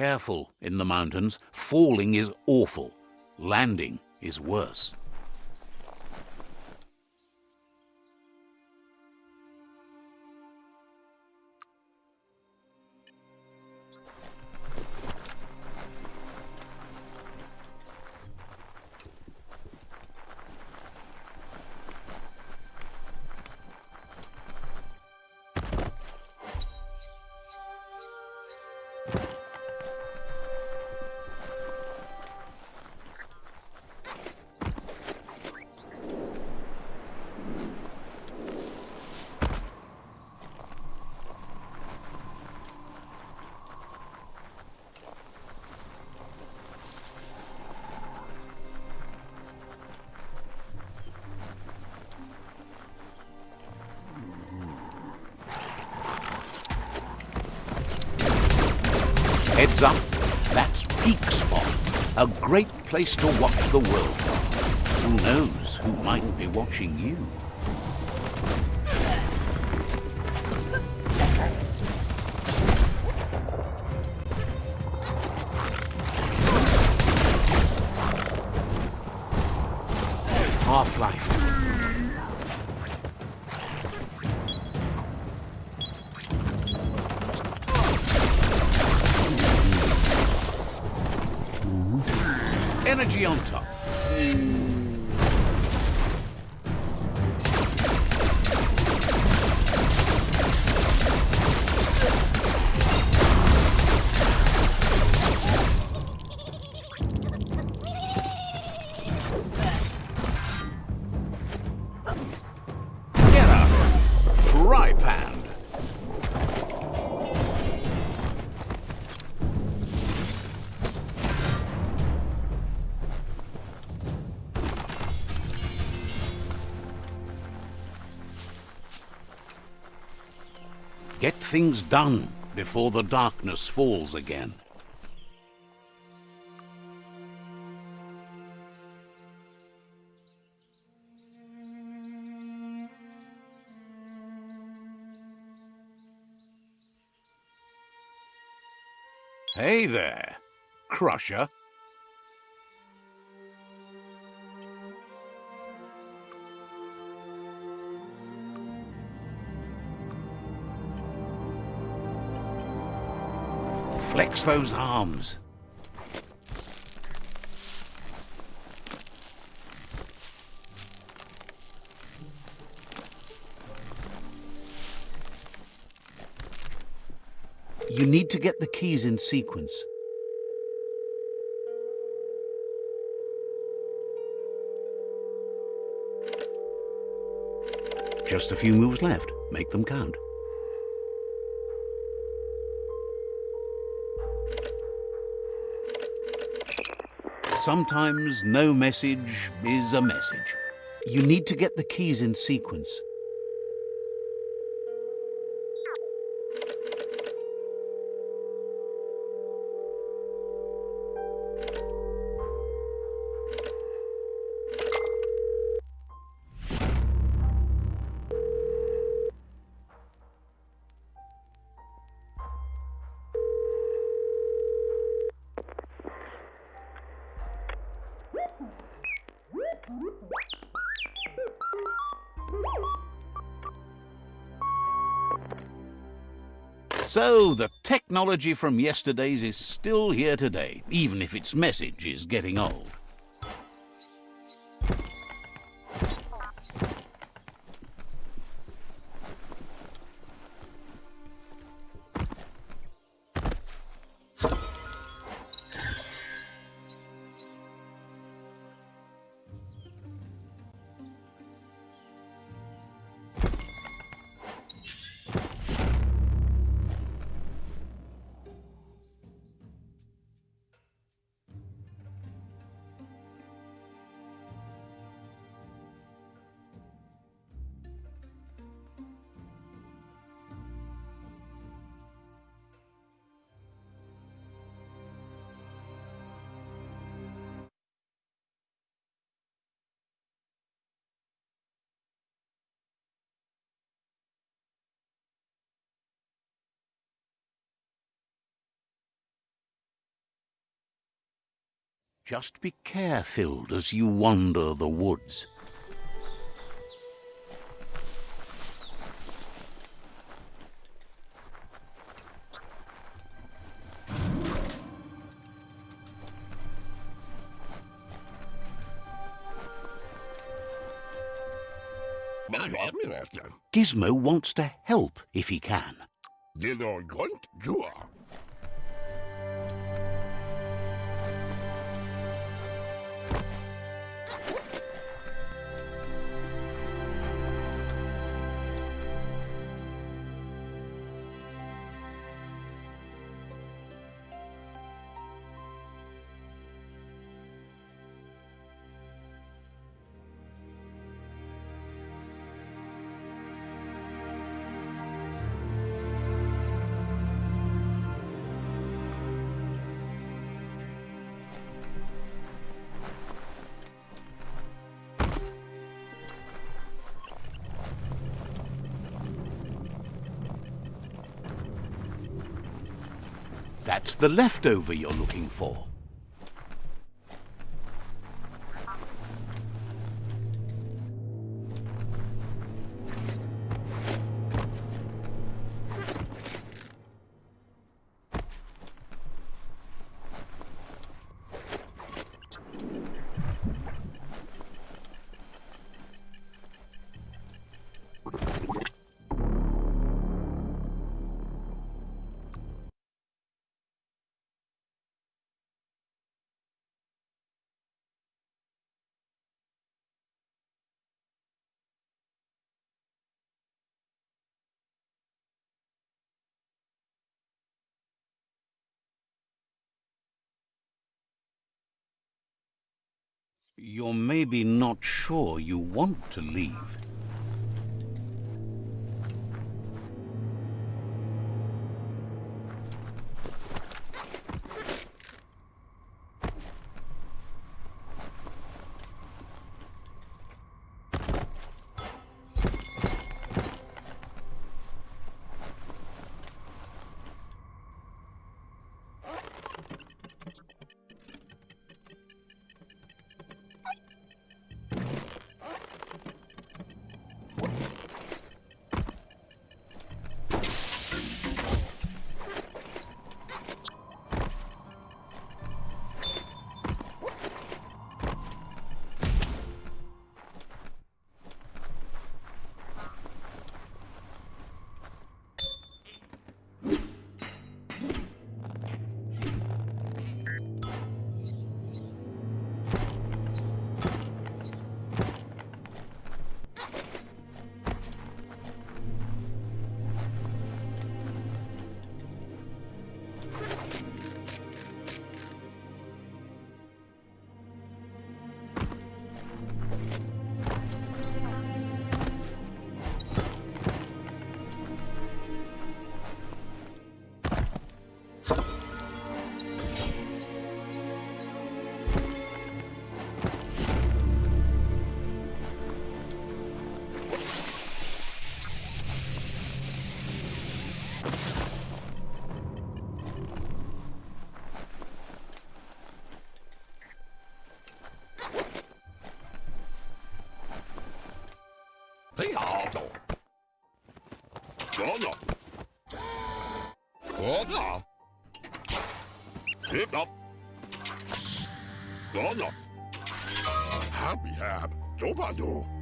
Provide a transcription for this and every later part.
careful in the mountains. Falling is awful. Landing is worse. Place to watch the world. Who knows who might be watching you? Things done before the darkness falls again. Hey there, Crusher. Flex those arms. You need to get the keys in sequence. Just a few moves left. Make them count. Sometimes no message is a message. You need to get the keys in sequence. Technology from yesterday's is still here today, even if its message is getting old. Just be careful as you wander the woods. Gizmo wants to help if he can. The leftover you're looking for. You're maybe not sure you want to leave.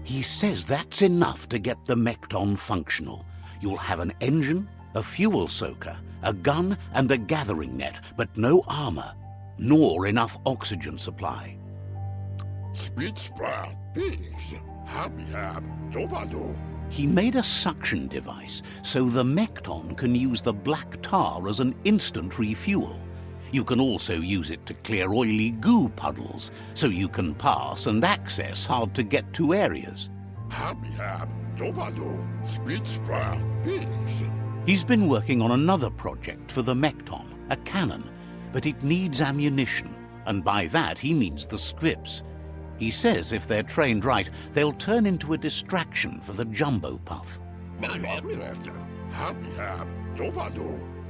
He says that's enough to get the Mekton functional. You'll have an engine, a fuel soaker, a gun and a gathering net, but no armor, nor enough oxygen supply. He made a suction device so the Mekton can use the black tar as an instant refuel. You can also use it to clear oily goo puddles, so you can pass and access hard-to-get-to areas. He's been working on another project for the Mekton, a cannon, but it needs ammunition, and by that he means the scripts. He says if they're trained right, they'll turn into a distraction for the Jumbo Puff.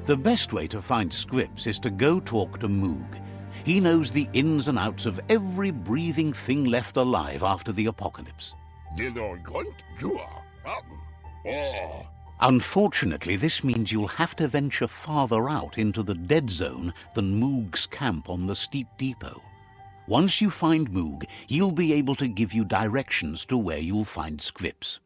The best way to find scripts is to go talk to Moog. He knows the ins and outs of every breathing thing left alive after the apocalypse. Unfortunately, this means you'll have to venture farther out into the dead zone than Moog's camp on the steep depot. Once you find Moog, he'll be able to give you directions to where you'll find Scripps.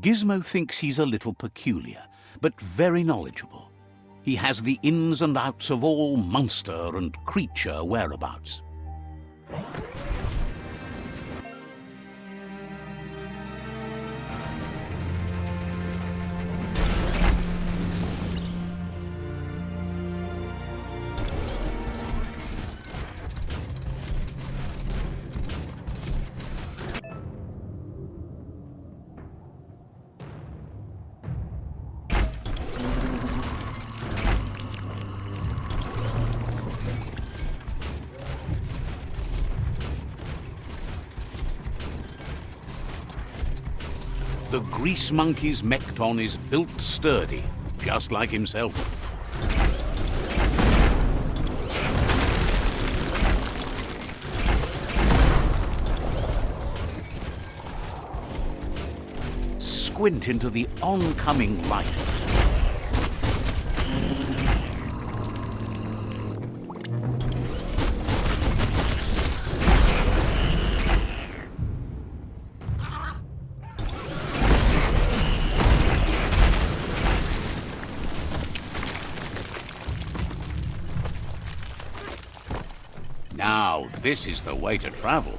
Gizmo thinks he's a little peculiar, but very knowledgeable. He has the ins and outs of all monster and creature whereabouts. Grease Monkey's Mekton is built sturdy, just like himself. Squint into the oncoming light this is the way to travel.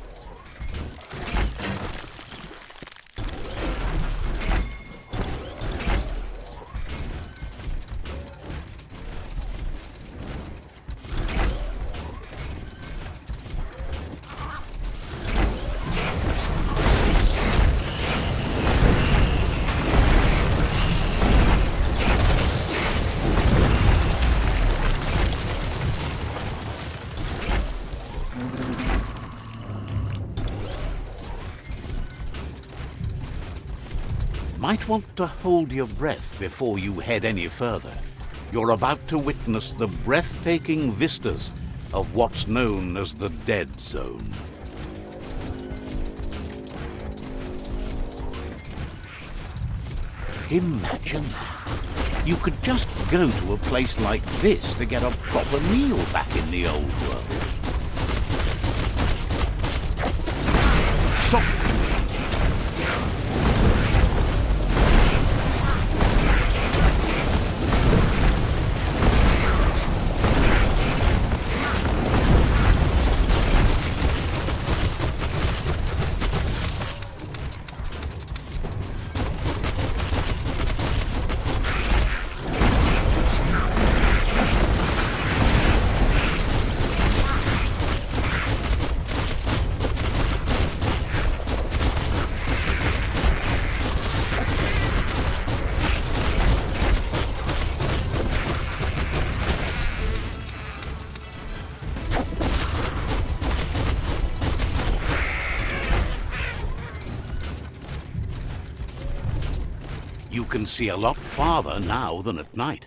might want to hold your breath before you head any further. You're about to witness the breathtaking vistas of what's known as the Dead Zone. Imagine that. You could just go to a place like this to get a proper meal back in the old world. See a lot farther now than at night.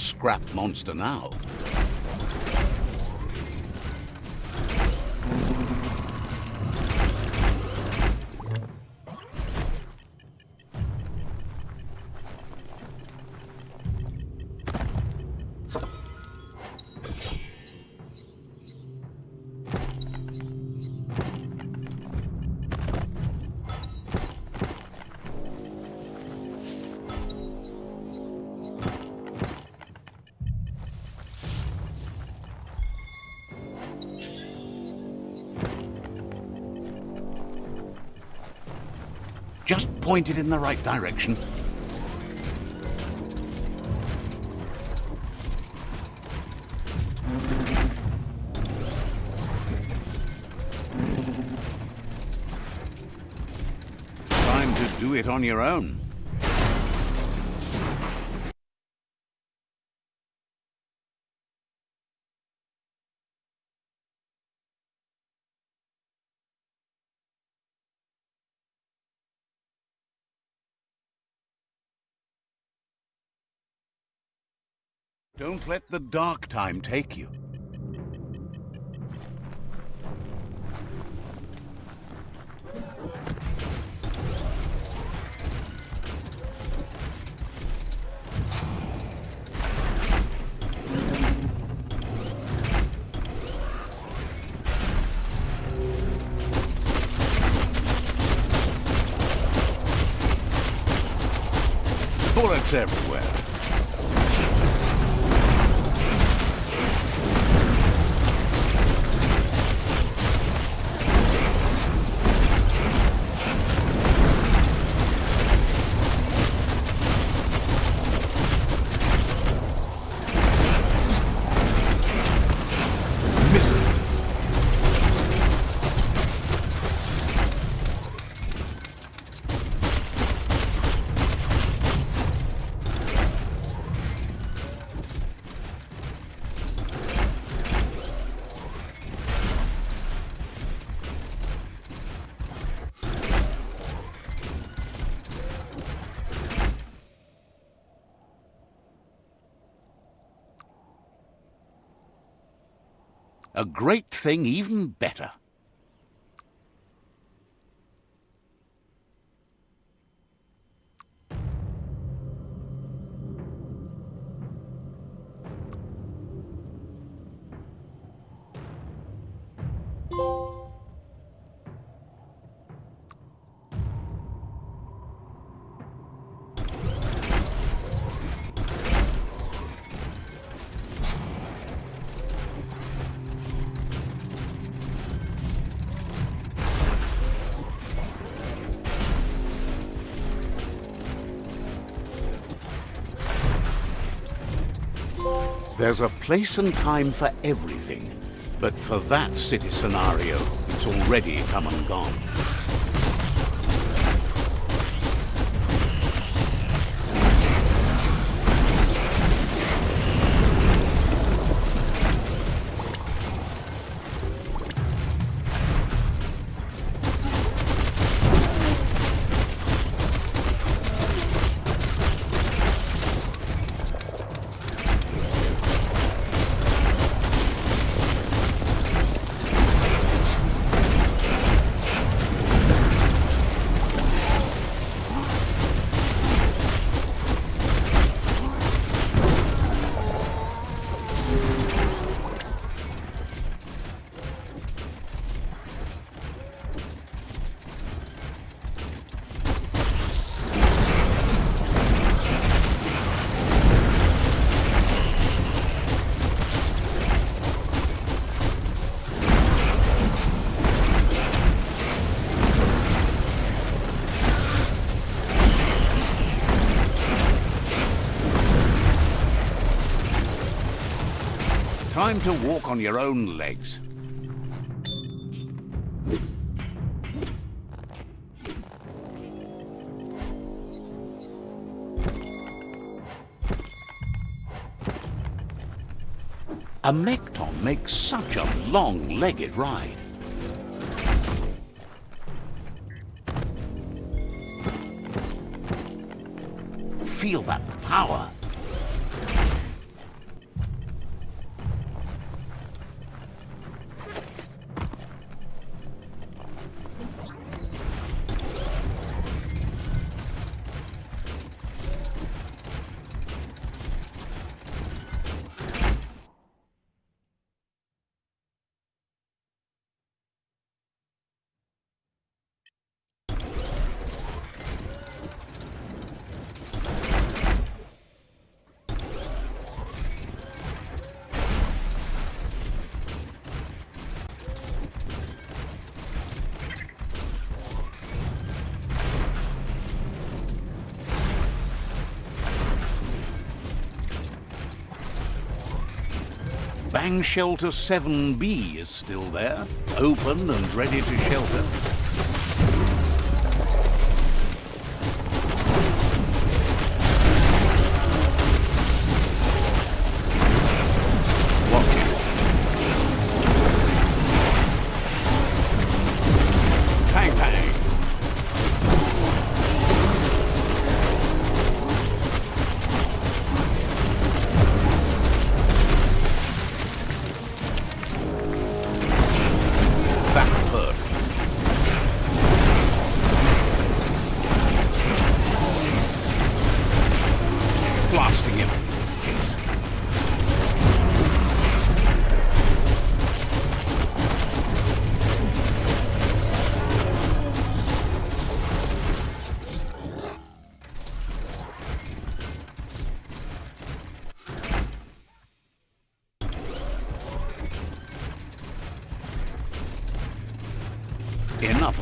Scrap monster now. Just point it in the right direction. Time to do it on your own. Don't let the dark time take you. Bullets everywhere. Great thing even better. There's a place and time for everything. But for that city scenario, it's already come and gone. Time to walk on your own legs. A Mekton makes such a long-legged ride. Shelter 7B is still there, open and ready to shelter.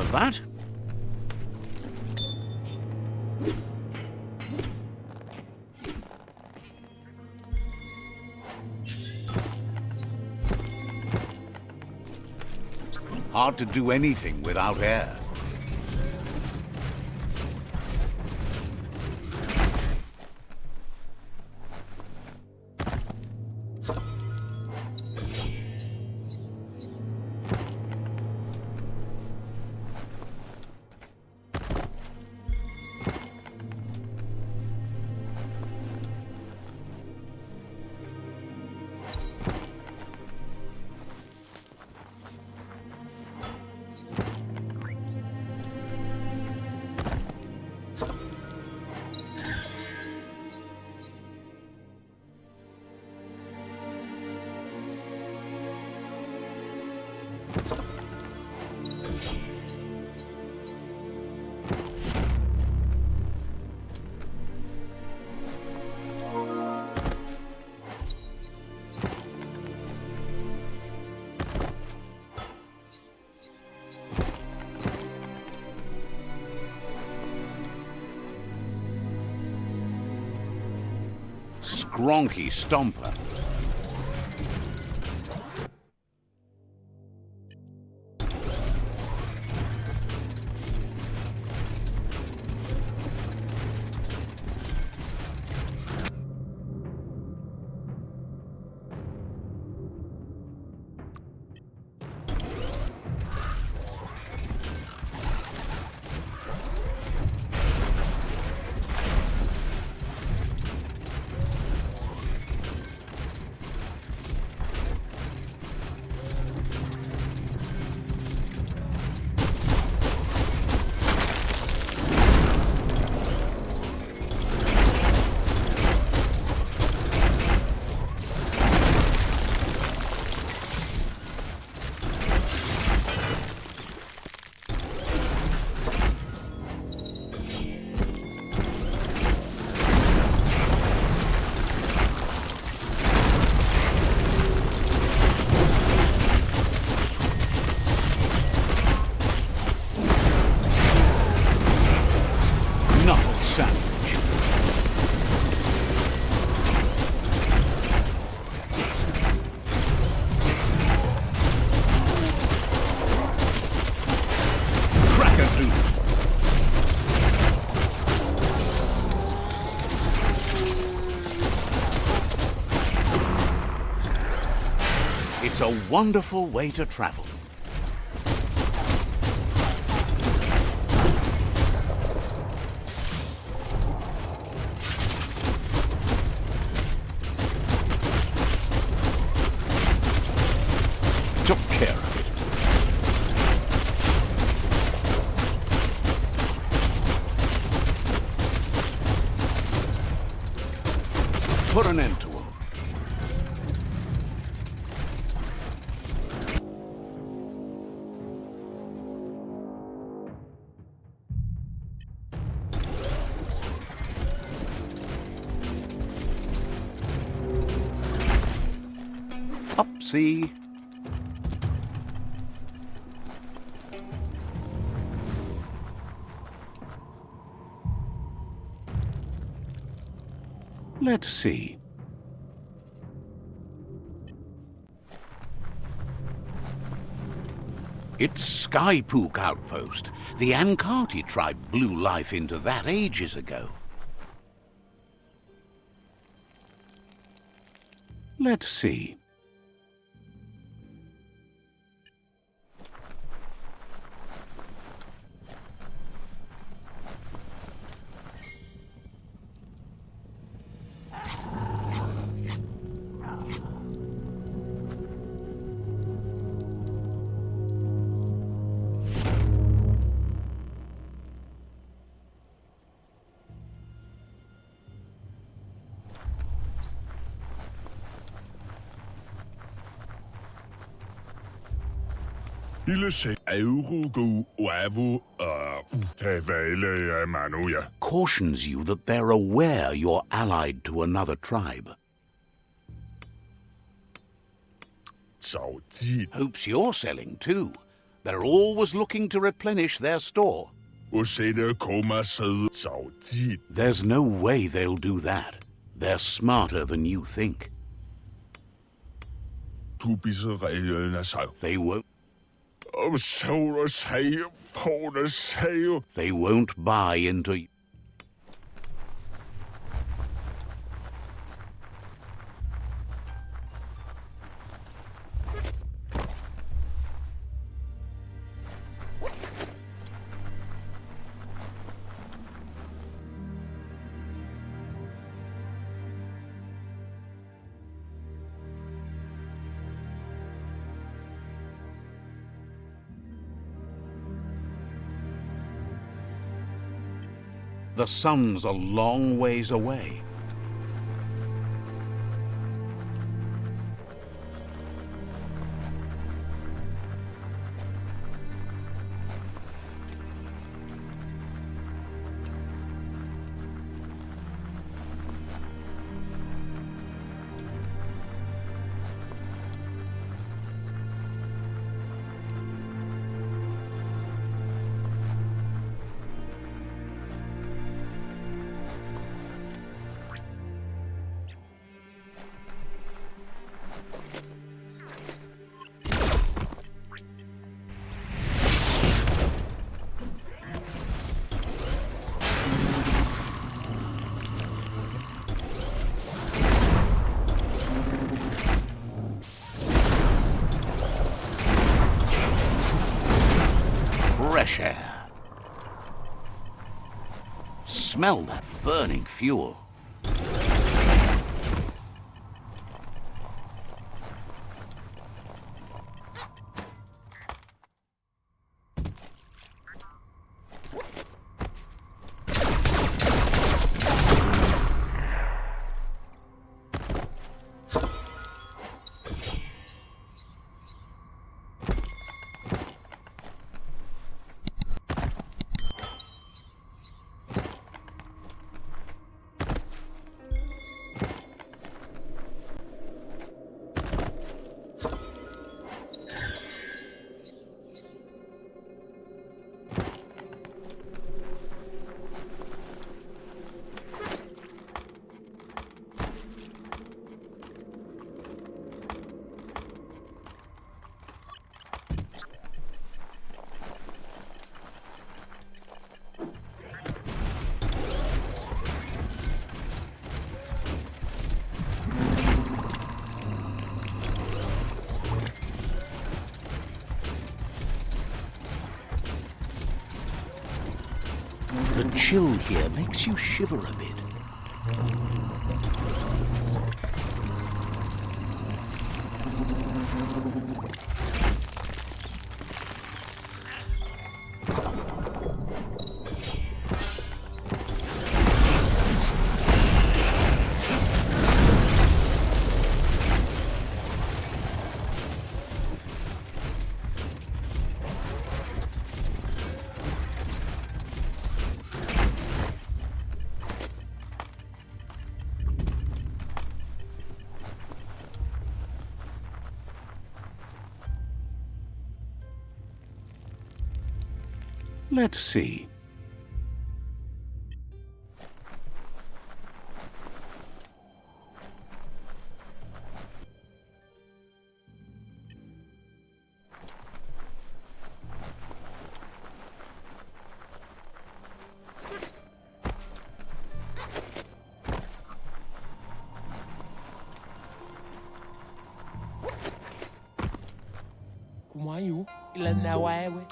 Of that. Hard to do anything without air. Gronky Stomper. A wonderful way to travel. Let's see. It's Skypook Outpost. The Ankarti tribe blew life into that ages ago. Let's see. Cautions you that they're aware you're allied to another tribe. Hopes you're selling too. They're always looking to replenish their store. There's no way they'll do that. They're smarter than you think. They won't. Oh soro say. They won't buy into... The sun's a long ways away. Smell that burning fuel. Chill here makes you shiver a Let's see. Kumwayu, ilanawaewe.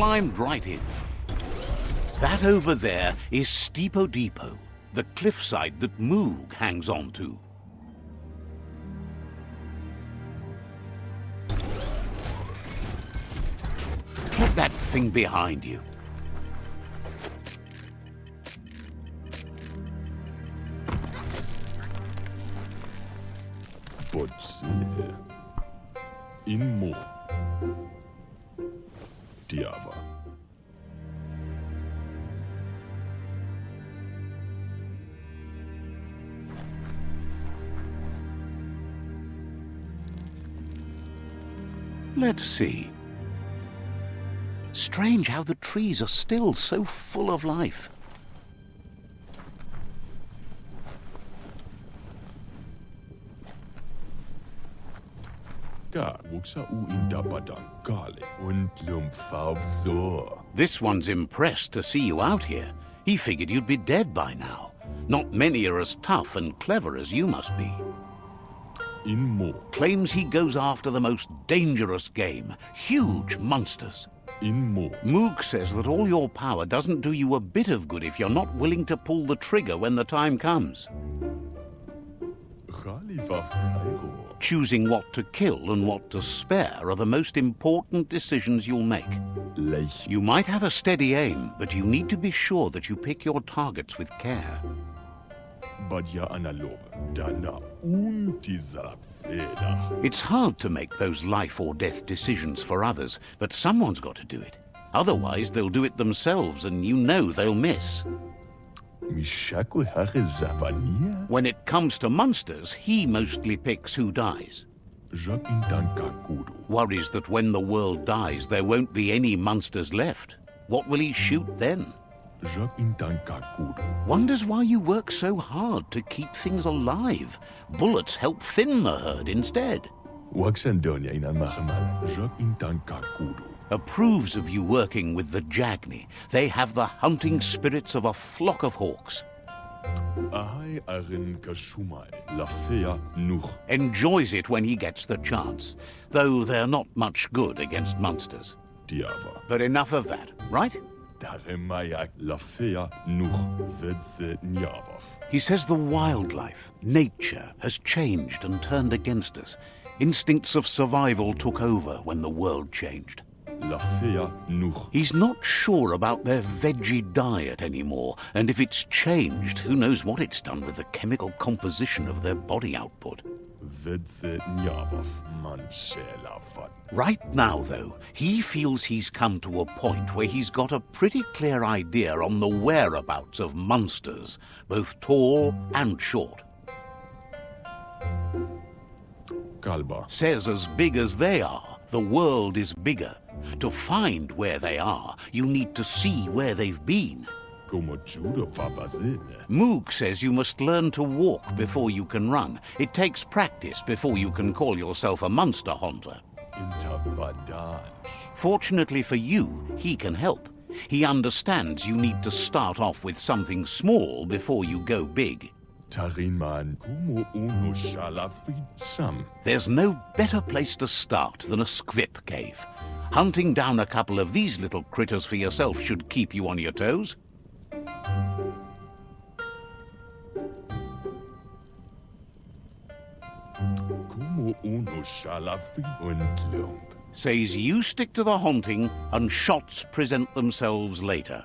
Climbed right in. That over there is Steepo Depot, the cliffside that Moog hangs on to. Put that thing behind you. Trees are still so full of life. Ka wuksa u indabadan kale und lumfabsor. This one's impressed to see you out here. He figured you'd be dead by now. Not many are as tough and clever as you must be. Inmo. Claims he goes after the most dangerous game, huge monsters. Inmo. Moog says that all your power doesn't do you a bit of good if you're not willing to pull the trigger when the time comes. Choosing what to kill and what to spare are the most important decisions you'll make. You might have a steady aim, but you need to be sure that you pick your targets with care. Badja. Dana. It's hard to make those life or death decisions for others, but someone's got to do it. Otherwise, they'll do it themselves, and you know they'll miss. Mishaku hare zavania. When it comes to monsters, he mostly picks who dies. Jak indan kakuru. Worries that when the world dies, there won't be any monsters left. What will he shoot then? Wonders why you work so hard to keep things alive. Bullets help thin the herd instead. Waxandonia inan mahamal. Jak indan kakuru. Approves of you working with the Jagni. They have the hunting spirits of a flock of hawks. Ahai arin kashumai. Lafea nuch. Enjoys it when he gets the chance, though they're not much good against monsters. Diava. But enough of that, right? He says the wildlife, nature, has changed and turned against us. Instincts of survival took over when the world changed. He's not sure about their veggie diet anymore, and if it's changed, who knows what it's done with the chemical composition of their body output. Vedze nyavaf. Manshela vat. Right now, though, he feels he's come to a point where he's got a pretty clear idea on the whereabouts of monsters, both tall and short. Kalba. Says as big as they are, the world is bigger. To find where they are, you need to see where they've been. Como judo vavazine. Moog says you must learn to walk before you can run. It takes practice before you can call yourself a monster hunter. Fortunately for you, he can help. He understands you need to start off with something small before you go big. Tarinman. Como uno shalafid sam. There's no better place to start than a squip cave. Hunting down a couple of these little critters for yourself should keep you on your toes. Como uno. Says you stick to the haunting and shots present themselves later.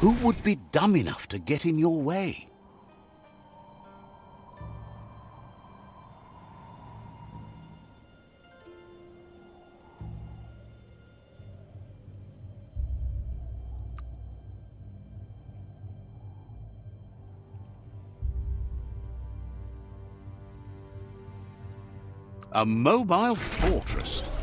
Who would be dumb enough to get in your way? A mobile fortress.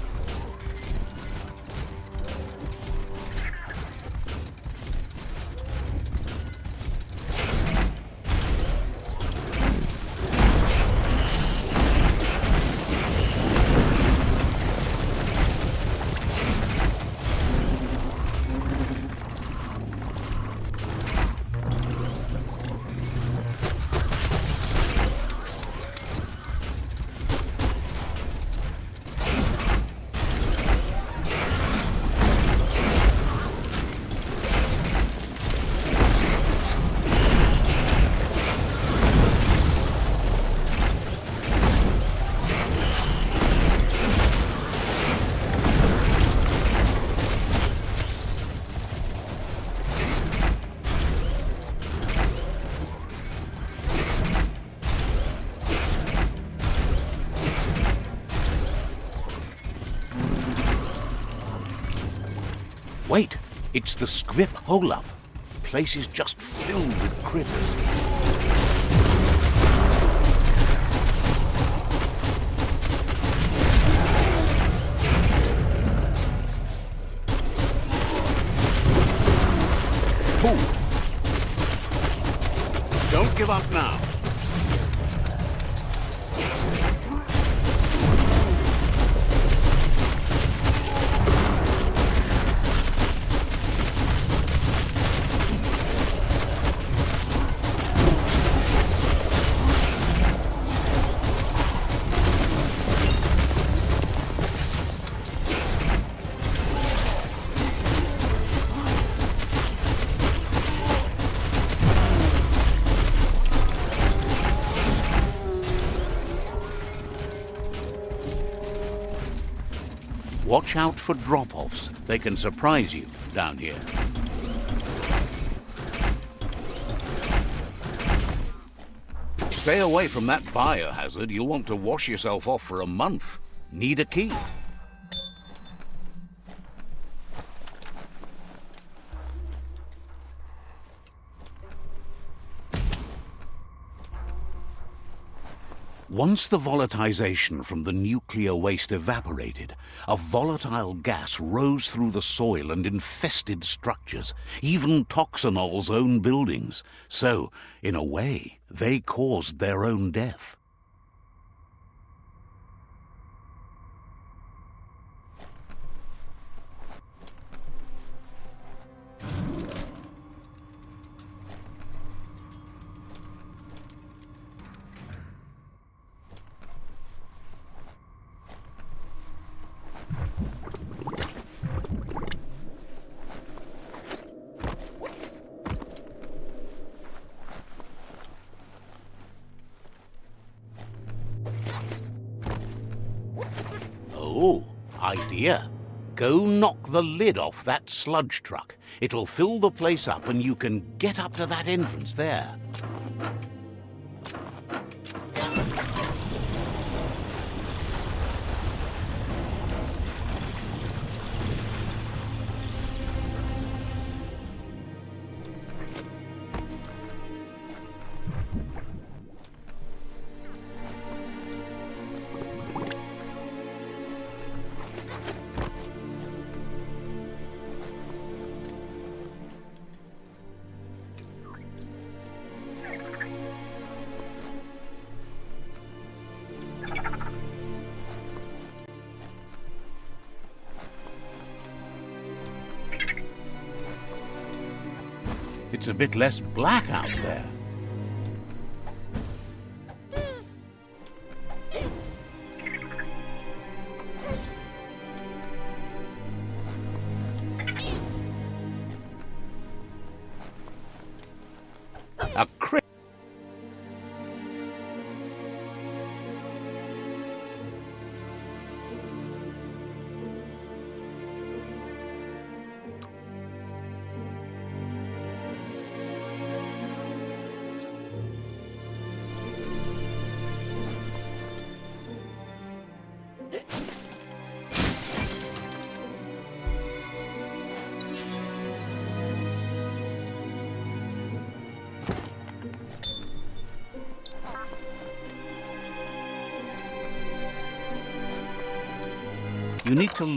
It's the Scrip hole-up. Place is just filled with critters. Out for drop-offs. They can surprise you down here. Stay away from that biohazard. You'll want to wash yourself off for a month. Need a key. Once the volatilization from the nuclear waste evaporated, a volatile gas rose through the soil and infested structures, even Toxanol's own buildings. So, in a way, they caused their own death. Oh, idea. Go knock the lid off that sludge truck. It'll fill the place up and you can get up to that entrance there. A bit less black out there.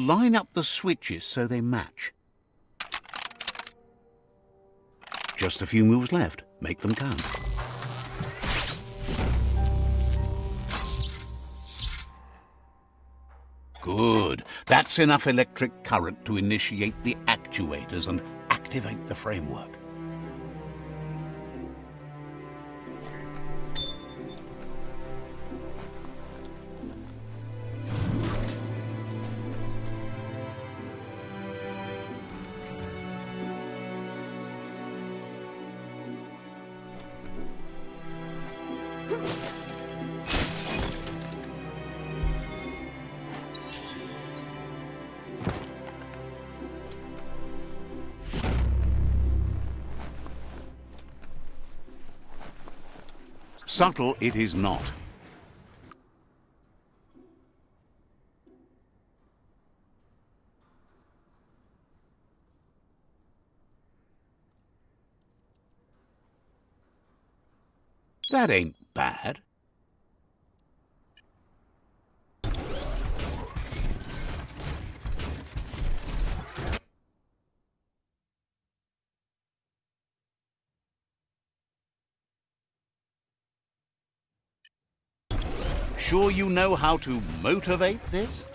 Line up the switches so they match. Just a few moves left. Make them count. Good. That's enough electric current to initiate the actuators and activate the framework. Subtle it is not. That ain't bad. Sure you know how to motivate this?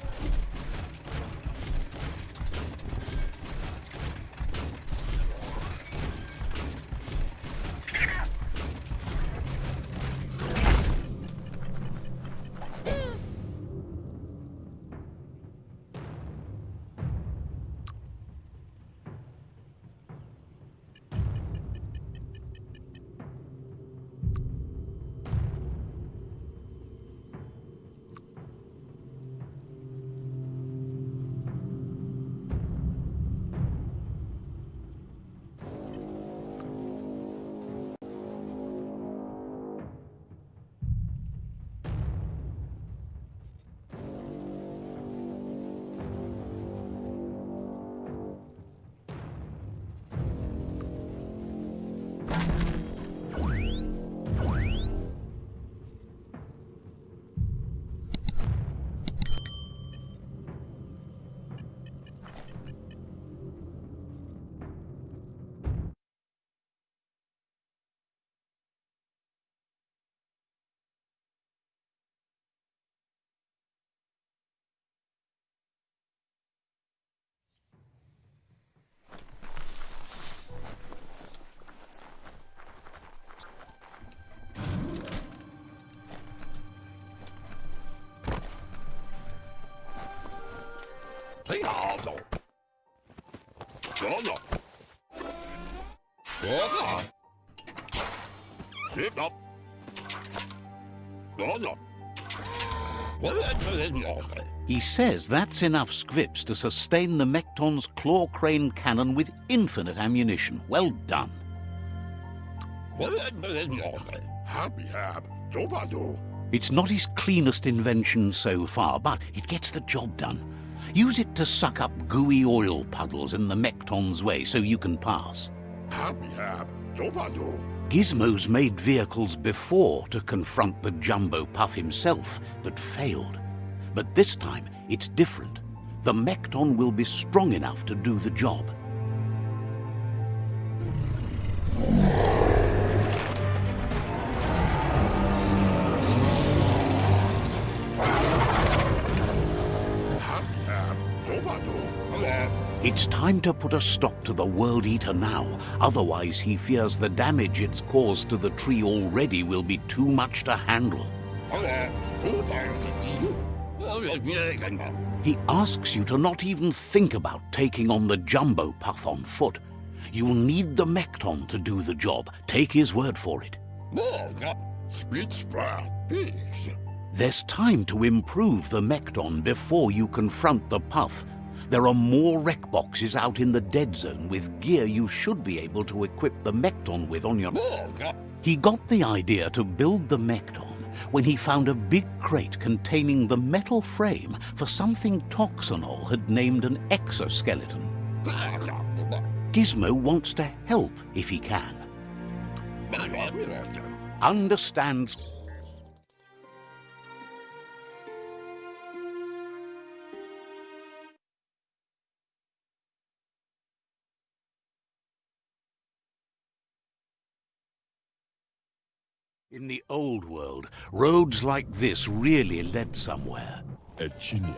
He says that's enough scripts to sustain the Mekton's claw crane cannon with infinite ammunition. Well done. It's not his cleanest invention so far, but it gets the job done. Use it to suck up gooey oil puddles in the Mekton's way so you can pass. Gizmo's made vehicles before to confront the Jumbo Puff himself, but failed. But this time, it's different. The Mekton will be strong enough to do the job. It's time to put a stop to the World Eater now. Otherwise, he fears the damage it's caused to the tree already will be too much to handle. He asks you to not even think about taking on the Jumbo Puff on foot. You'll need the Mekton to do the job. Take his word for it. There's time to improve the Mekton before you confront the Puff. There are more wreck boxes out in the dead zone with gear you should be able to equip the Mekton with on your... He got the idea to build the Mekton when he found a big crate containing the metal frame for something Toxanol had named an exoskeleton. Gizmo wants to help if he can. Understands In the old world, roads like this really led somewhere. Echinie.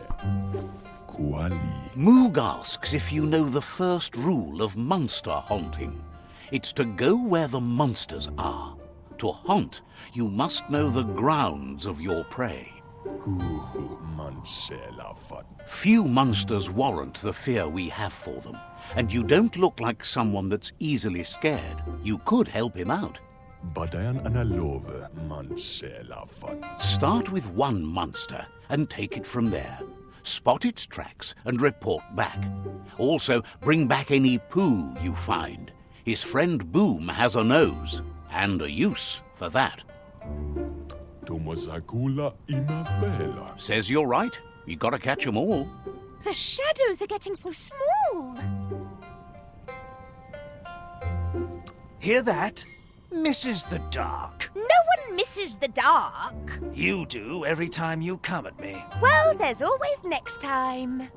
Kuali. Moog asks if you know the first rule of monster haunting. It's to go where the monsters are. To haunt, you must know the grounds of your prey. Kuhu mansela fat. Few monsters warrant the fear we have for them, and you don't look like someone that's easily scared. You could help him out. Badayan analove mansela fat. Start with one monster and take it from there. Spot its tracks and report back. Also, bring back any poo you find. His friend Boom has a nose, and a use for that. Tomazakula imabela. Says you're right. You gotta catch 'em all. The shadows are getting so small. Hear that? Misses the dark. No one misses the dark. You do every time you come at me. Well, there's always next time.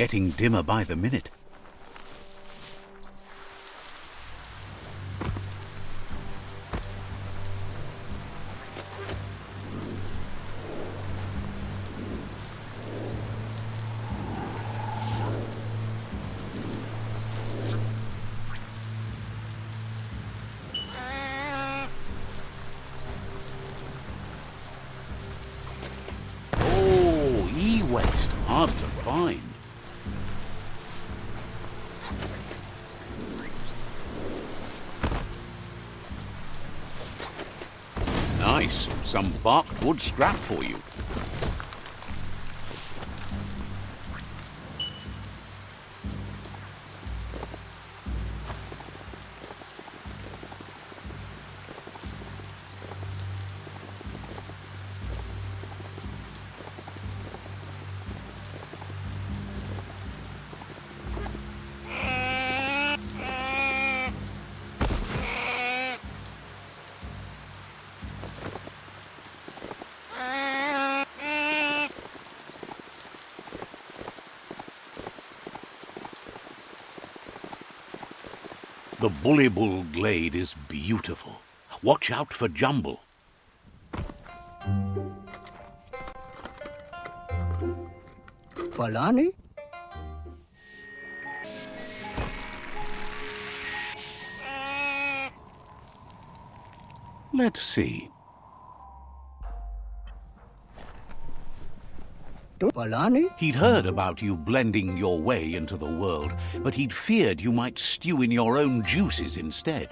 Getting dimmer by the minute. Some barked wood scrap for you. The Bullybull Glade is beautiful. Watch out for Jumble. Balani? Let's see. He'd heard about you blending your way into the world, but he'd feared you might stew in your own juices instead.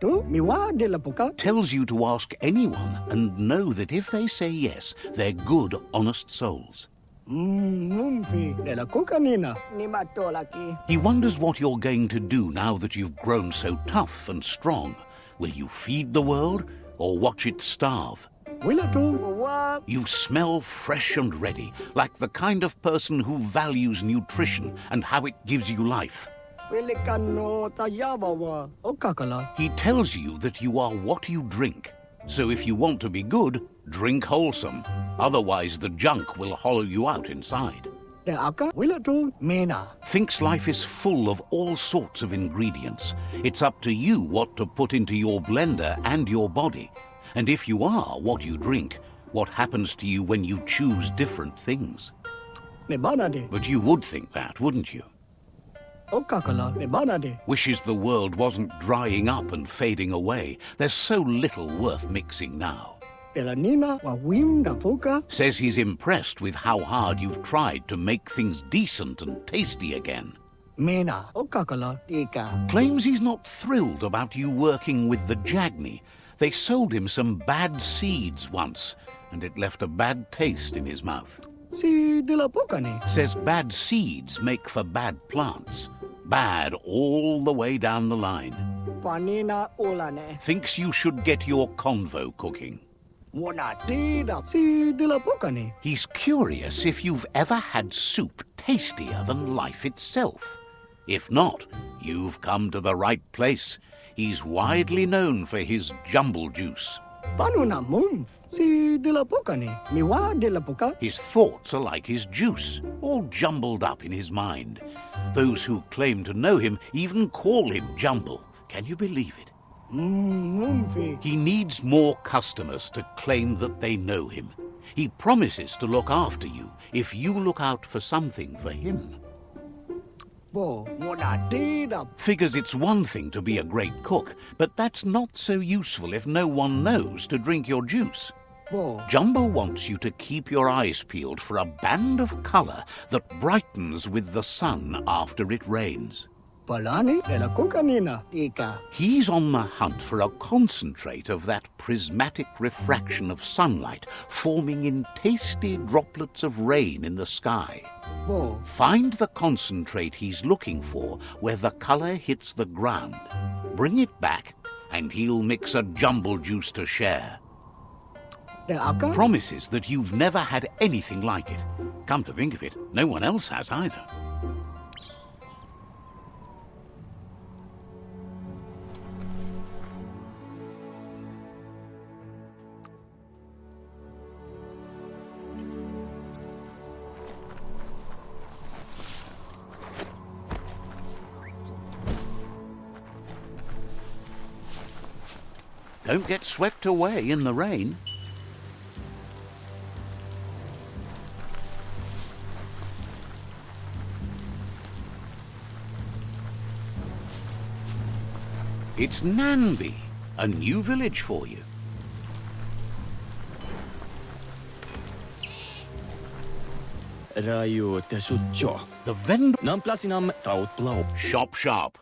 Tu miwa de la puka? Tells you to ask anyone and know that if they say yes, they're good, honest souls. Mm, Mumfi de la kuka nina. Ni matolaki. He wonders what you're going to do now that you've grown so tough and strong. Will you feed the world or watch it starve? Wila tu wa You smell fresh and ready, like the kind of person who values nutrition and how it gives you life. wili kano tayaba wa. O kakala. He tells you that you are what you drink. So if you want to be good, drink wholesome. Otherwise, the junk will hollow you out inside. De aka wila tu mina. Thinks life is full of all sorts of ingredients. It's up to you what to put into your blender and your body. And if you are what you drink, what happens to you when you choose different things? Ne bana de. But you would think that, wouldn't you? O kakala ne bana de. Wishes the world wasn't drying up and fading away. There's so little worth mixing now. De wa wim da. Says he's impressed with how hard you've tried to make things decent and tasty again. Mina. O kakala tika. Claims he's not thrilled about you working with the Jagni, They sold him some bad seeds once, and it left a bad taste in his mouth. Si Dilapo ka ni. Says bad seeds make for bad plants. Bad all the way down the line. Thinks you should get your convo cooking. Wala tida. Si Dilapo ka ni. He's curious if you've ever had soup tastier than life itself. If not, you've come to the right place. He's widely known for his jumble juice. Paano na mum? Si Dilapo ni. Miwa Dilapo. His thoughts are like his juice, all jumbled up in his mind. Those who claim to know him even call him Jumble. Can you believe it? Mm. He needs more customers to claim that they know him. He promises to look after you if you look out for something for him. Bo, wala tida. Figures it's one thing to be a great cook, but that's not so useful if no one knows to drink your juice. Bo, Jumbo wants you to keep your eyes peeled for a band of colour that brightens with the sun after it rains. Palani dela ko kanina. Ika. He's on the hunt for a concentrate of that prismatic refraction of sunlight forming in tasty droplets of rain in the sky. Find the concentrate he's looking for where the colour hits the ground. Bring it back, and he'll mix a jumble juice to share. Promises that you've never had anything like it. Come to think of it, no one else has either. Don't get swept away in the rain. It's Nanby, a new village for you. Raju te. The vendor. Nam plasinam taut blau. Shop sharp.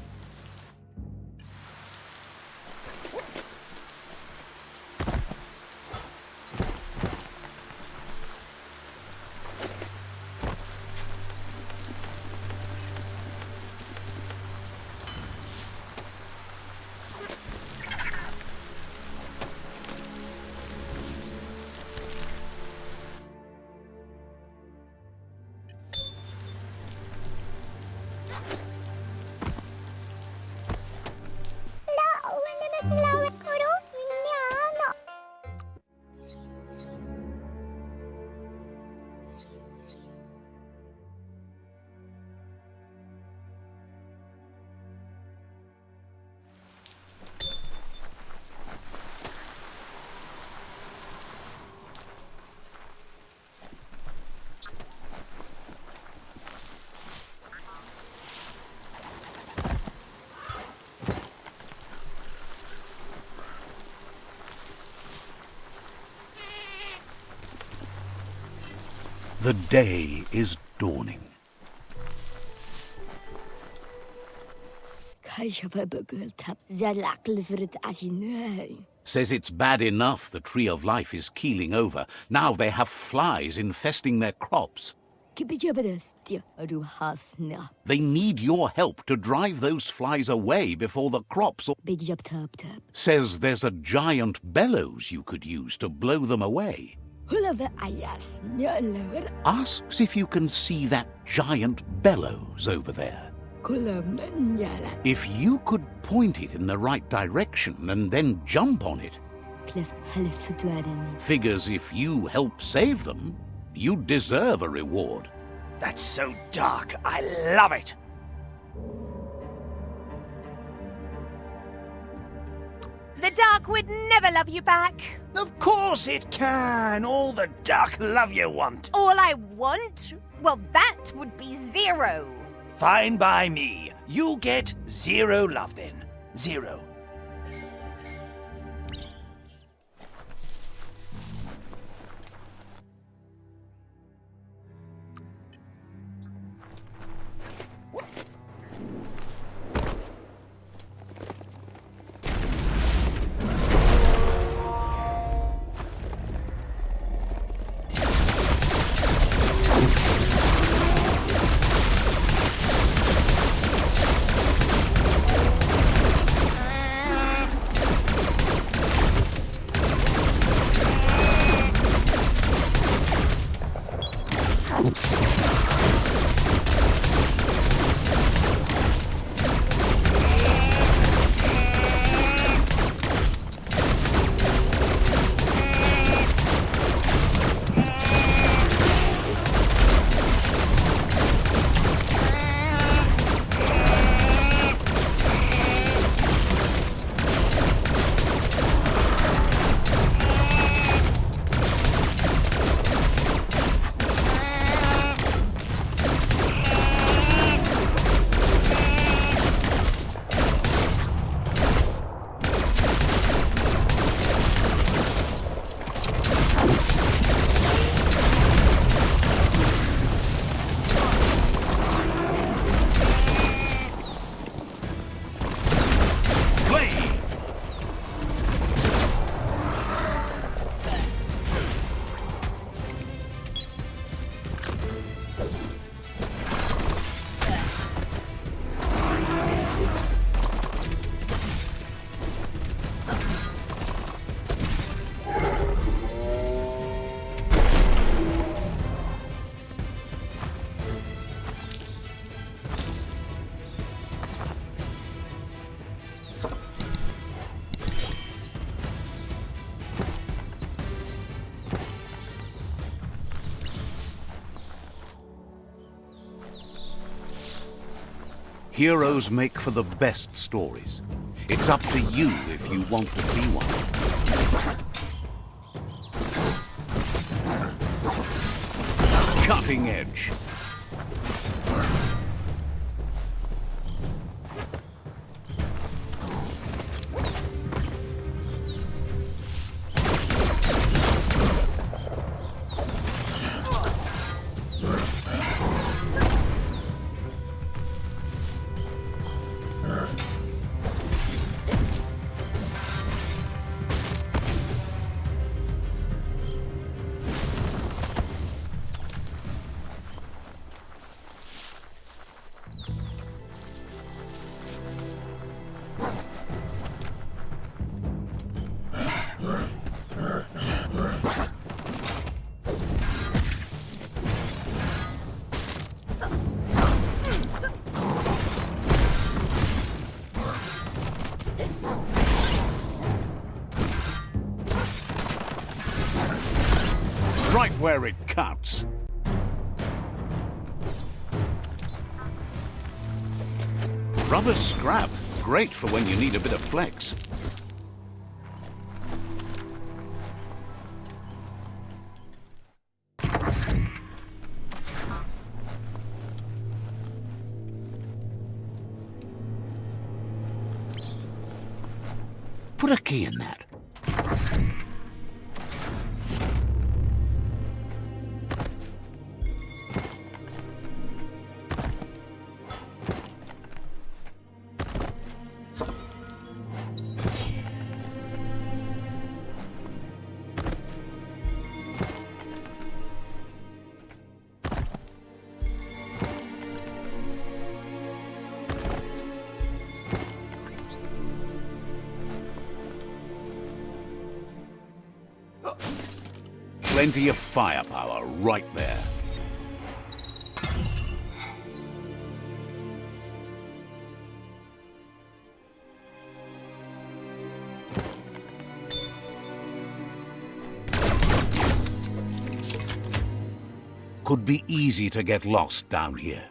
day is dawning. Says it's bad enough the Tree of Life is keeling over. Now they have flies infesting their crops. They need your help to drive those flies away before the crops. Says there's a giant bellows you could use to blow them away. Asks if you can see that giant bellows over there. If you could point it in the right direction and then jump on it, figures if you help save them, you deserve a reward. That's so dark. I love it. The dark would never love you back. Of course it can. All the dark love you want. All I want? Well, that would be zero. Fine by me. You get zero love then. Zero. Heroes make for the best stories. It's up to you if you want to be one. Cutting edge. Where it cuts. Rubber scrap. Great for when you need a bit of flex. Plenty of firepower right there. could be easy to get lost down here.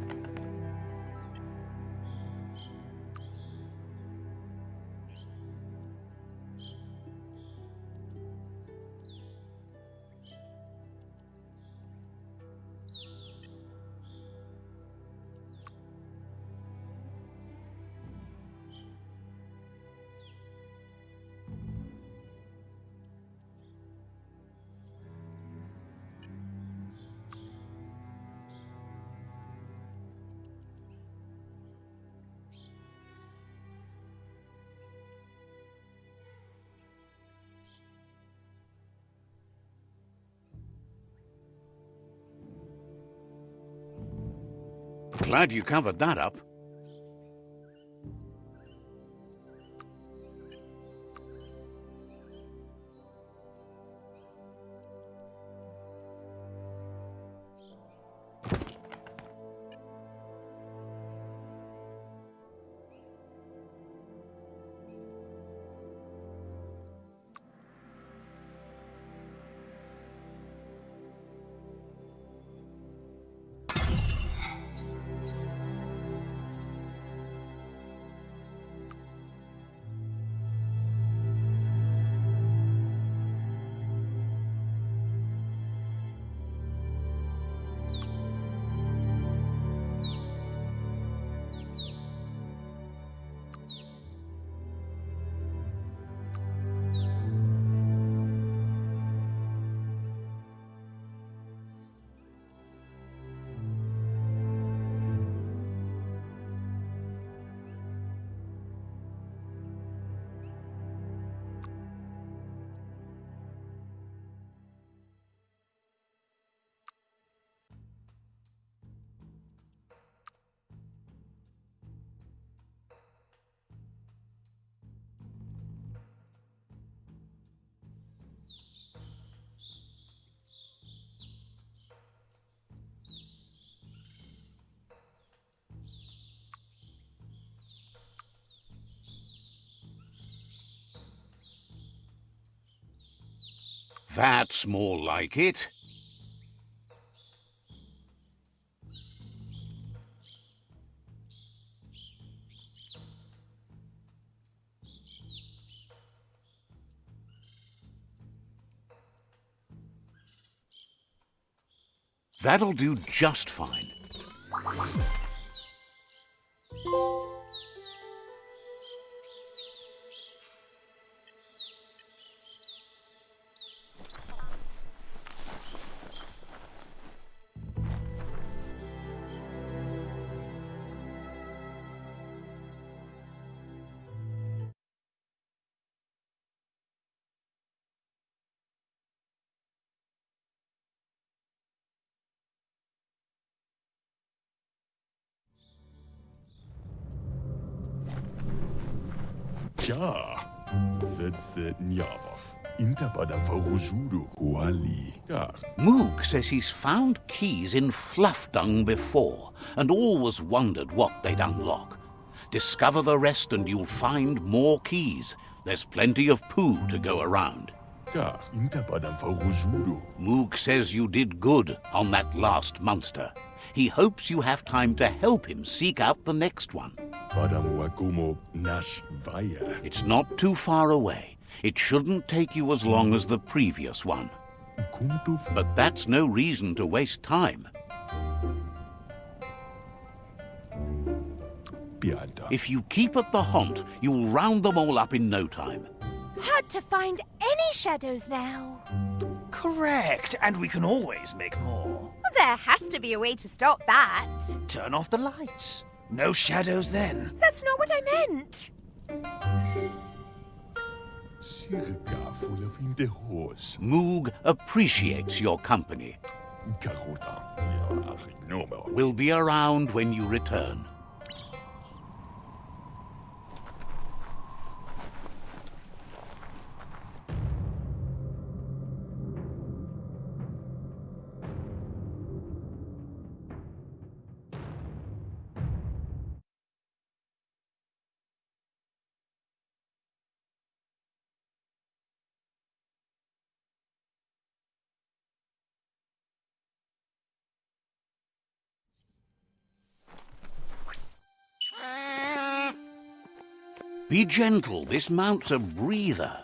Glad you covered that up. That's more like it. That'll do just fine. Ja, Vedse Njavov. Intapadam Farojudo Kuali. Gar. Moog says he's found keys in fluff dung before, and always wondered what they'd unlock. Discover the rest and you'll find more keys. There's plenty of poo to go around. Gar. Intapadam Farojudo. Moog says you did good on that last monster. He hopes you have time to help him seek out the next one. Padam wakumo nas vaya. It's not too far away. It shouldn't take you as long as the previous one. Kuntu But that's no reason to waste time. piada. If you keep at the haunt, you'll round them all up in no time. Hard to find any shadows now. Correct, and we can always make more. Well, there has to be a way to stop that. Turn off the lights. No shadows then. That's not what I meant. Circa full of in the horse. Moog appreciates your company. Karuta. Ja, ignore. We'll be around when you return. Be gentle, this mount's a breather.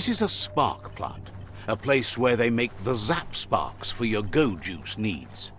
This is a spark plant, a place where they make the zap sparks for your go juice needs.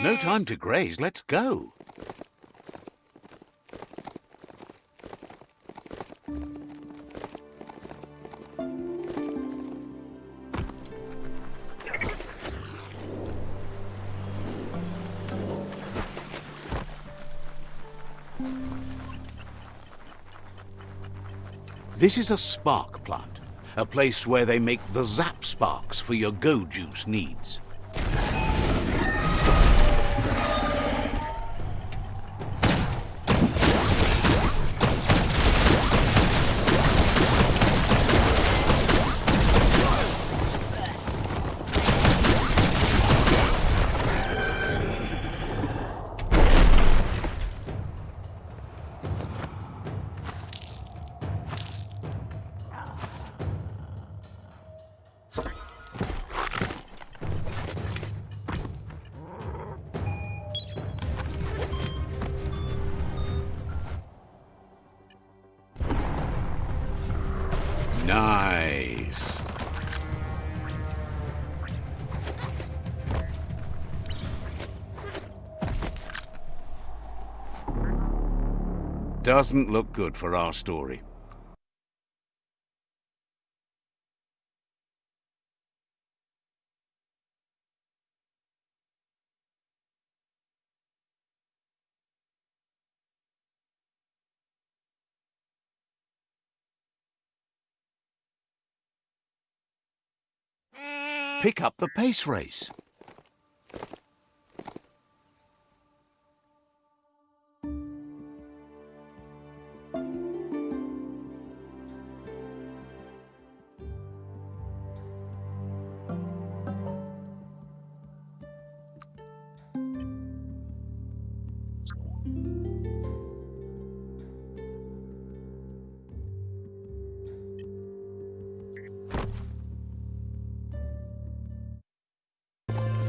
No time to graze, let's go. This is a spark plant, a place where they make the zap sparks for your go juice needs. doesn't look good for our story. Pick up the pace race.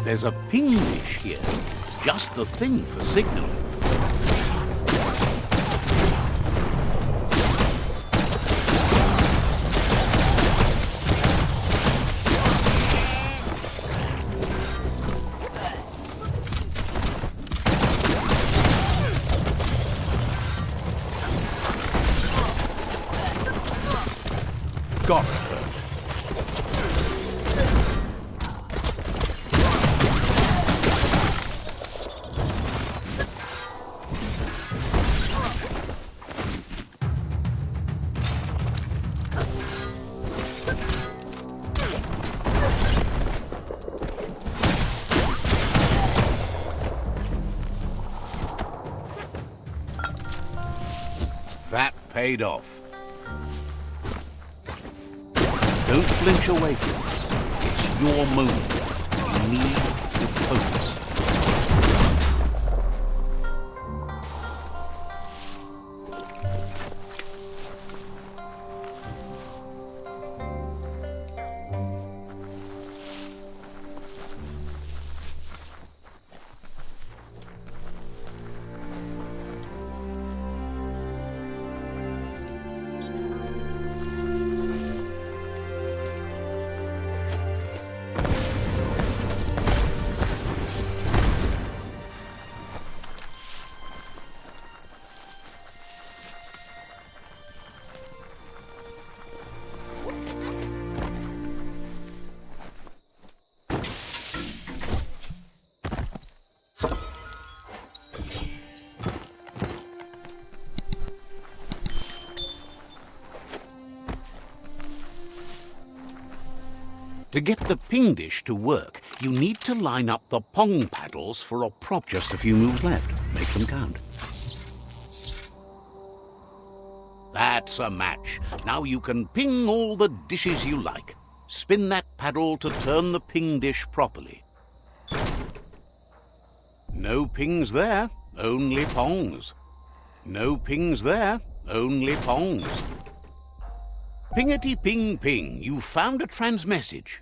There's a ping dish here. Just the thing for signaling. Paid off. Don't flinch away from this. It's your moment. To get the ping dish to work, you need to line up the pong paddles for a prop. Just a few moves left. Make them count. That's a match. Now you can ping all the dishes you like. Spin that paddle to turn the ping dish properly. No pings there, only pongs. No pings there, only pongs. Pingety ping ping, you found a transmessage.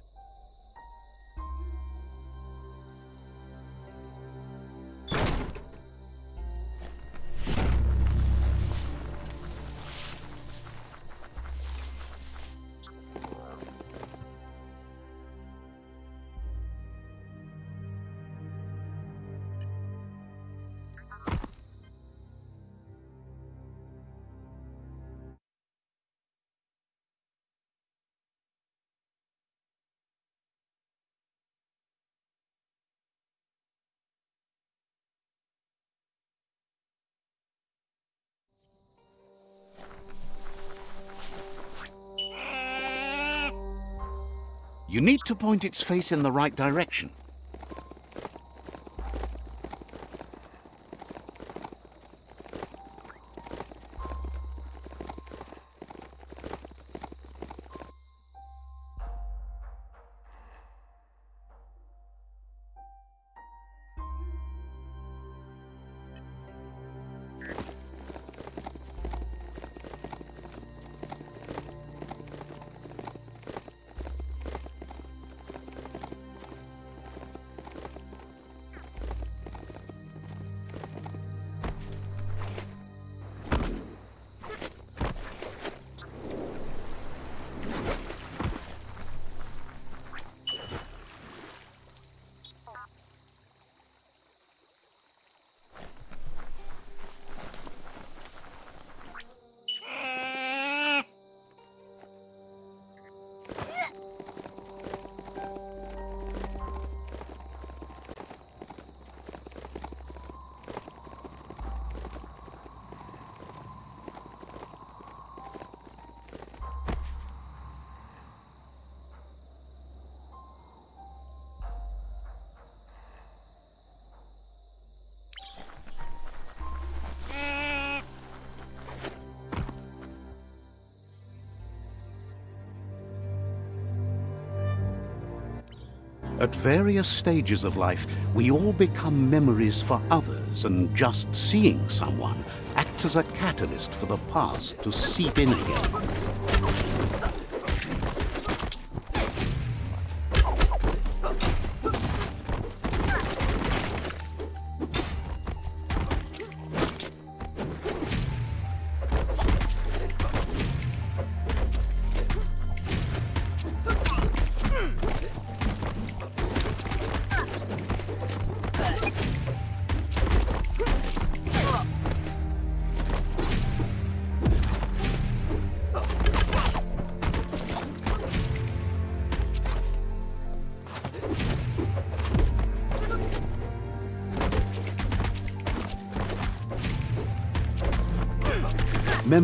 You need to point its face in the right direction. At various stages of life, we all become memories for others, and just seeing someone acts as a catalyst for the past to seep in again.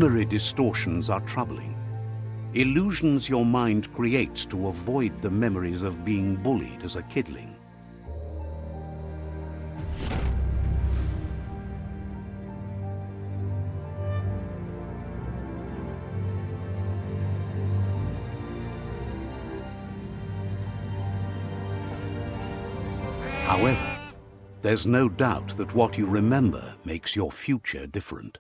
Memory distortions are troubling. Illusions your mind creates to avoid the memories of being bullied as a kidling. However, there's no doubt that what you remember makes your future different.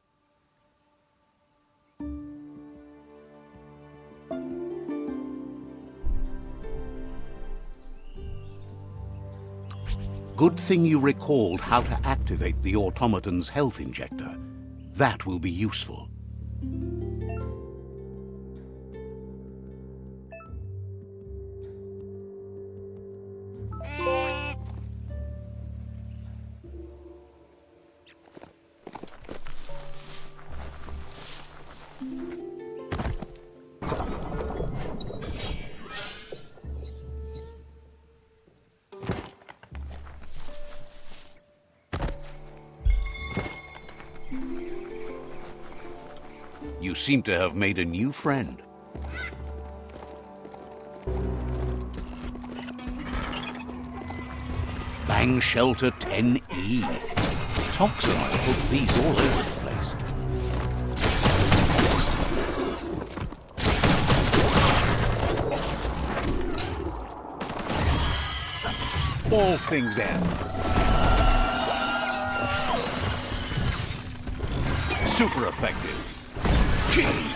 Good thing you recalled how to activate the automaton's health injector. That will be useful. You seem to have made a new friend. Bang Shelter 10E. Toxin might put these all over the place. All things end. Super effective. Gee.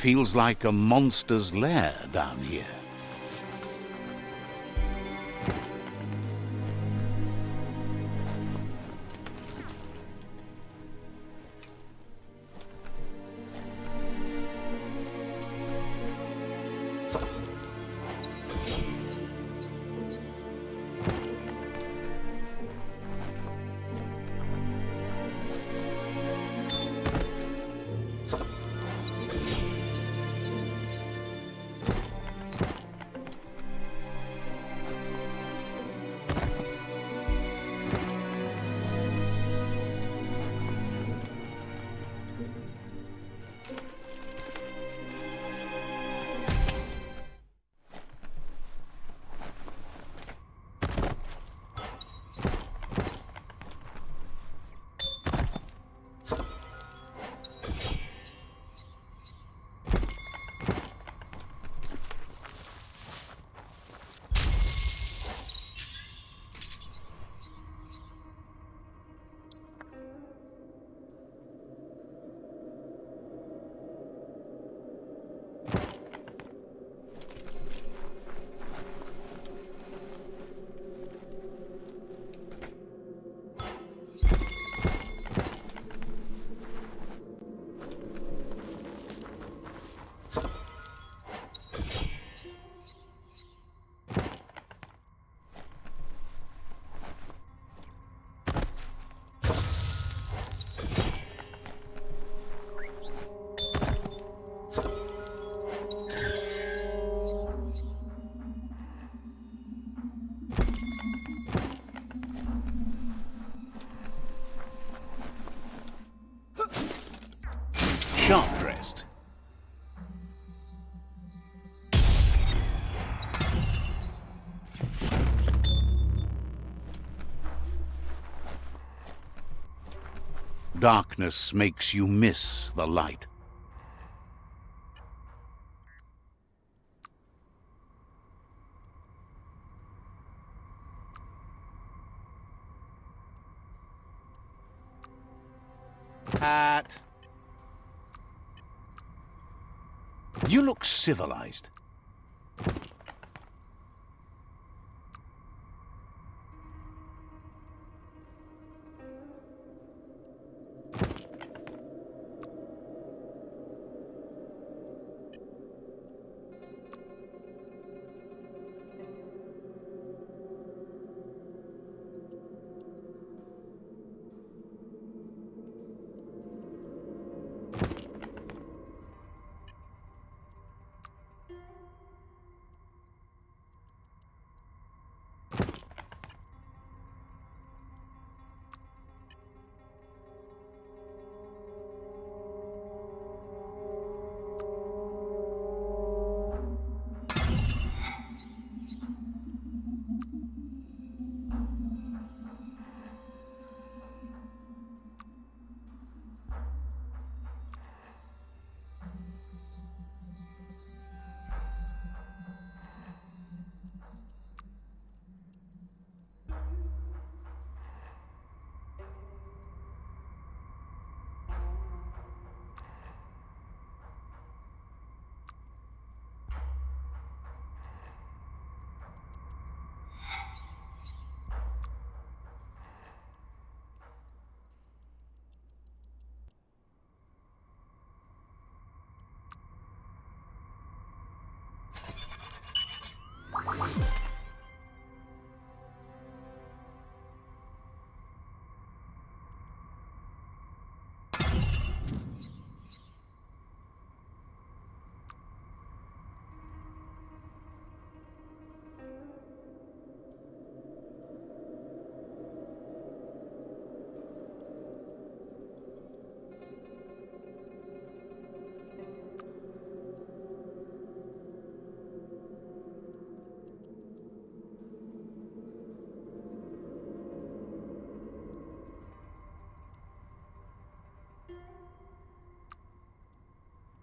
Feels like a monster's lair down here. Darkness makes you miss the light. Hat. You look civilized.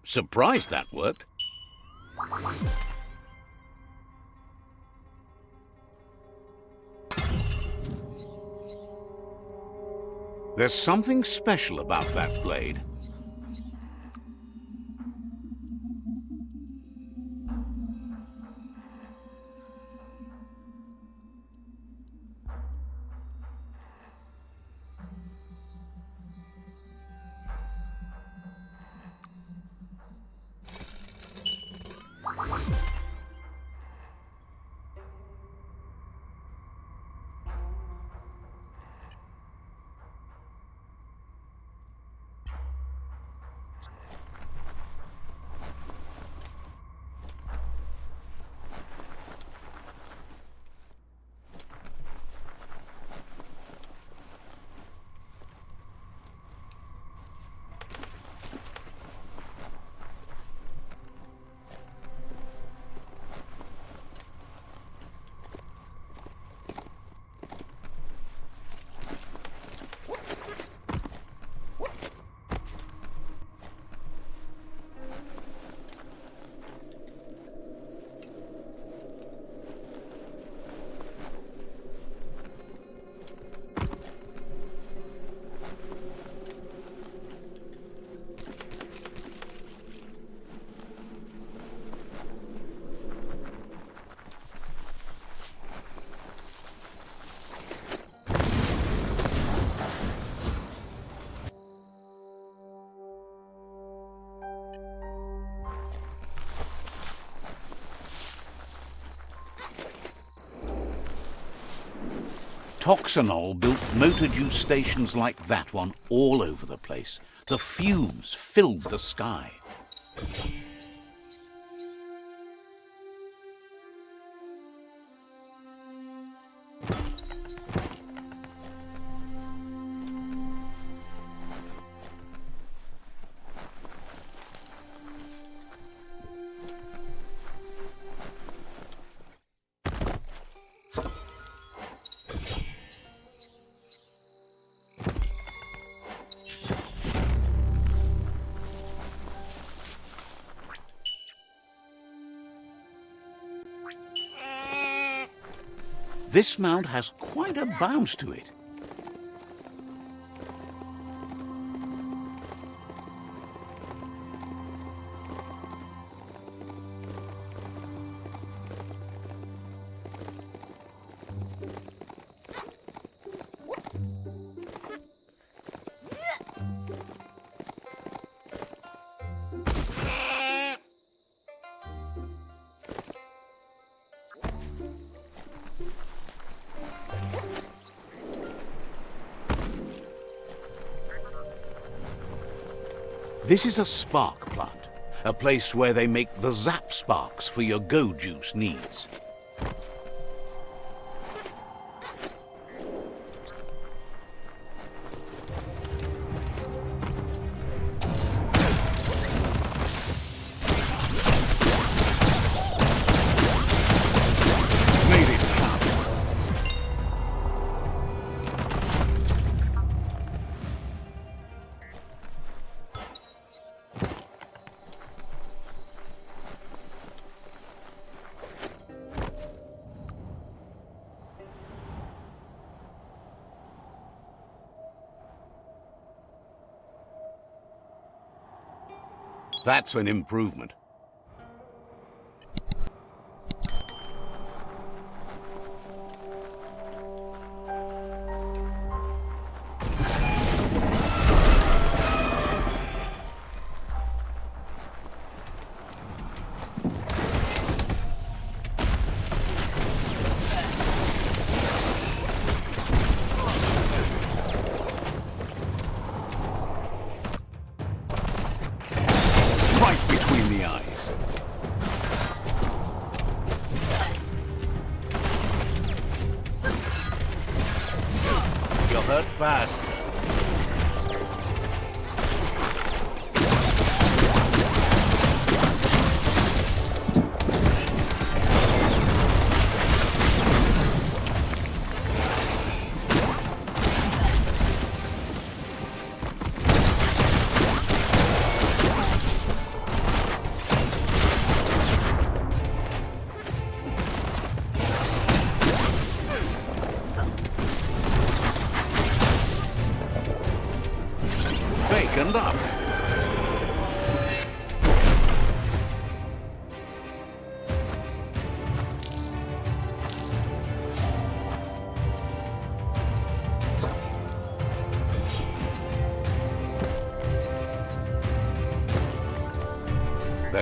Surprised that worked. There's something special about that blade. Toxanol built motor juice stations like that one all over the place. The fumes filled the sky. This mount has quite a bounce to it. This is a spark plant, a place where they make the zap sparks for your go juice needs. That's an improvement.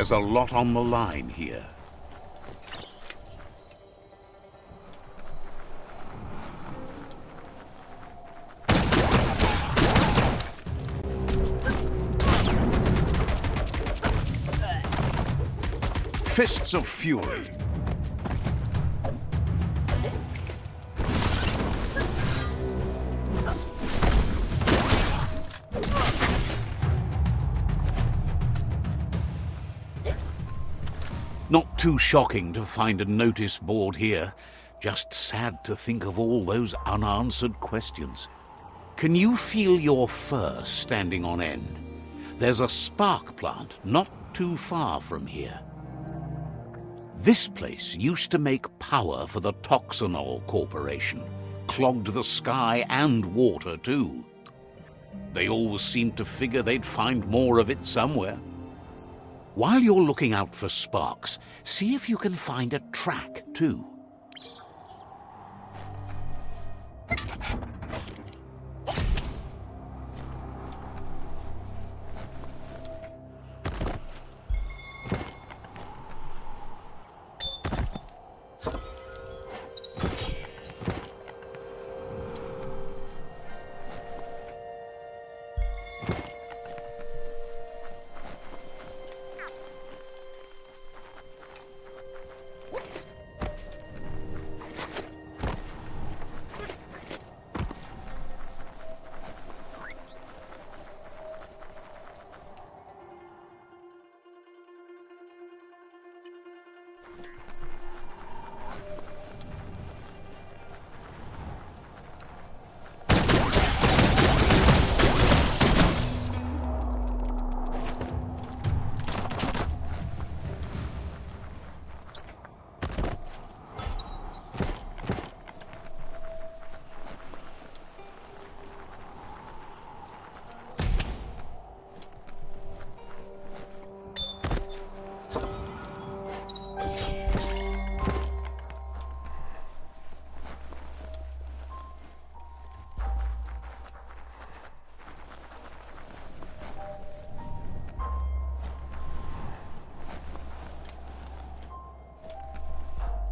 There's a lot on the line here. Fists of Fury. Too shocking to find a notice board here. Just sad to think of all those unanswered questions. Can you feel your fur standing on end? There's a spark plant not too far from here. This place used to make power for the Toxanol Corporation. Clogged the sky and water, too. They always seemed to figure they'd find more of it somewhere. While you're looking out for sparks, see if you can find a track, too.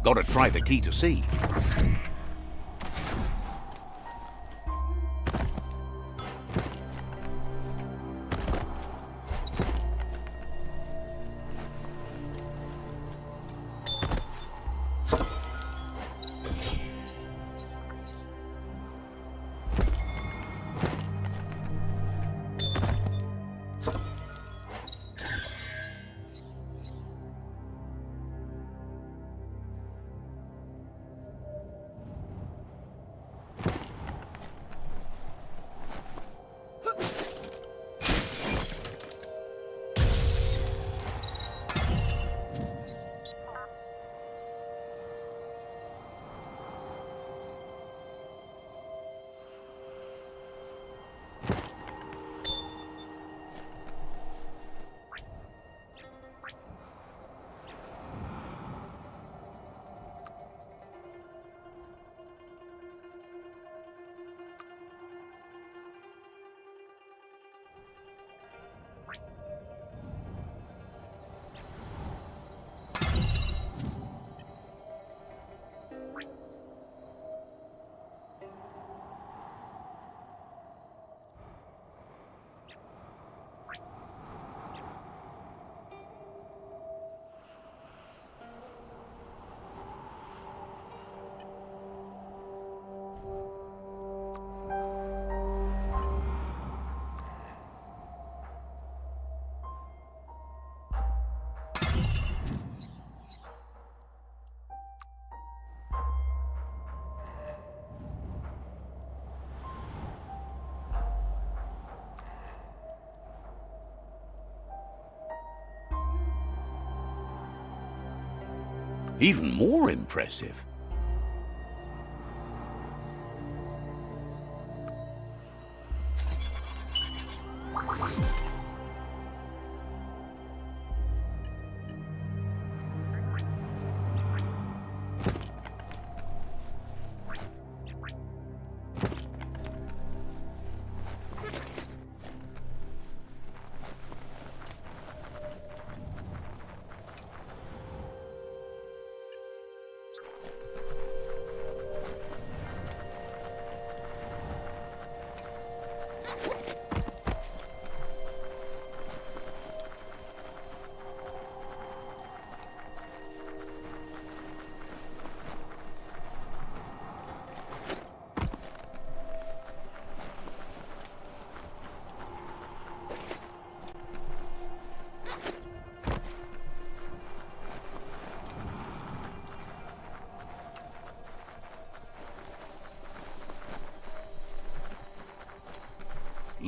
Gotta try the key to see. Even more impressive.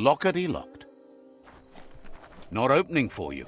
Lockety locked. Not opening for you.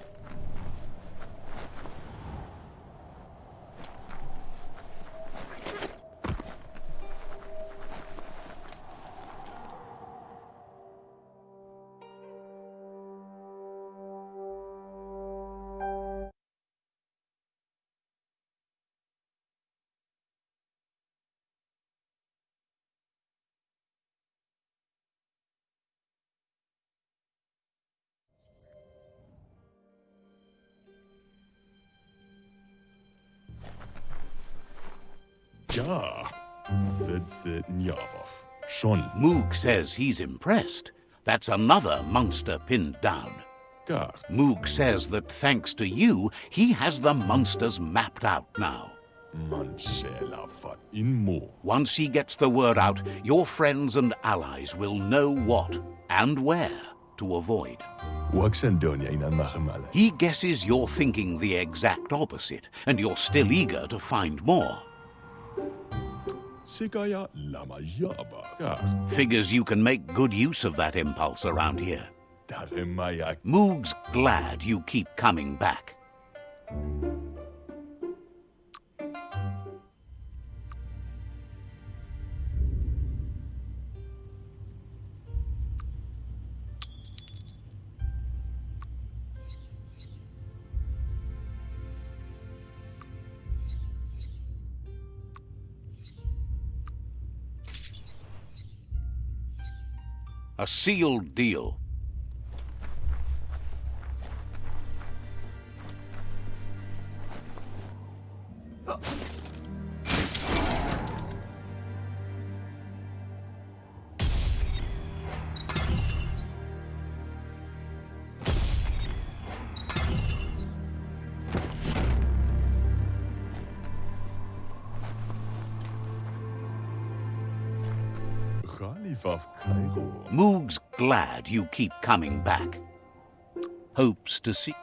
Moog says he's impressed. That's another monster pinned down. gar. Moog says that thanks to you, he has the monsters mapped out now. Man själa vad in må. Once he gets the word out, your friends and allies will know what and where to avoid. Huwag Sandonia inan makamala. He guesses you're thinking the exact opposite, and you're still eager to find more. Sigaya lama yaba. Figures you can make good use of that impulse around here. Daremayak. Moog's glad you keep coming back. A sealed deal. Glad you keep coming back. Hopes to see...